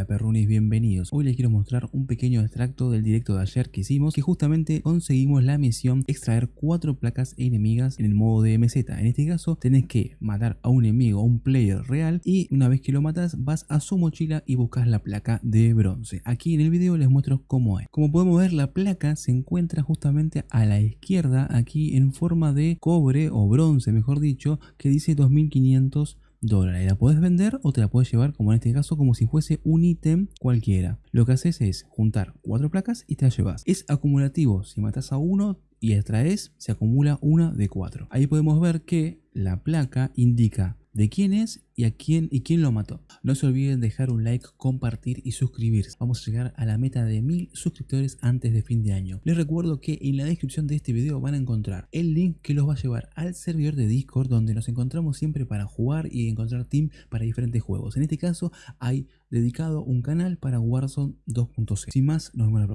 Hola perrunis, bienvenidos. Hoy les quiero mostrar un pequeño extracto del directo de ayer que hicimos que justamente conseguimos la misión extraer cuatro placas enemigas en el modo de MZ. En este caso tenés que matar a un enemigo, a un player real y una vez que lo matas vas a su mochila y buscas la placa de bronce. Aquí en el video les muestro cómo es. Como podemos ver la placa se encuentra justamente a la izquierda aquí en forma de cobre o bronce mejor dicho que dice 2500 dólares. La puedes vender o te la puedes llevar, como en este caso, como si fuese un ítem cualquiera. Lo que haces es juntar cuatro placas y te la llevas. Es acumulativo. Si matas a uno y extraes, se acumula una de cuatro. Ahí podemos ver que la placa indica de quién es y a quién y quién lo mató. No se olviden dejar un like, compartir y suscribirse. Vamos a llegar a la meta de mil suscriptores antes de fin de año. Les recuerdo que en la descripción de este video van a encontrar el link que los va a llevar al servidor de Discord donde nos encontramos siempre para jugar y encontrar team para diferentes juegos. En este caso hay dedicado un canal para Warzone 2.0. Sin más, nos vemos la próxima.